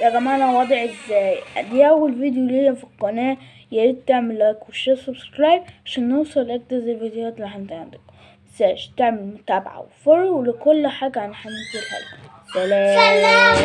يا جماعة أنا وضعي إزاي؟ دي أول فيديو ليا في القناة. ياريت تعمل like و share subscribe عشان نوصل لاجدد الفيديوهات اللي عندي عندكم. متنساش تعمل متابعة و follow لكل حاجة عن هنزلها لكم. سلام. سلام.